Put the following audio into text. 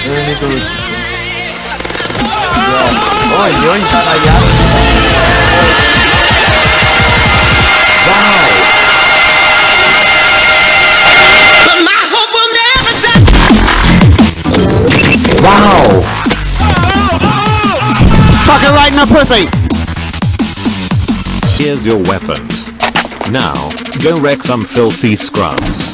Oh iya kita Wow! Fuck it right in the pussy! Here's your weapons. Now, go wreck some filthy scrubs.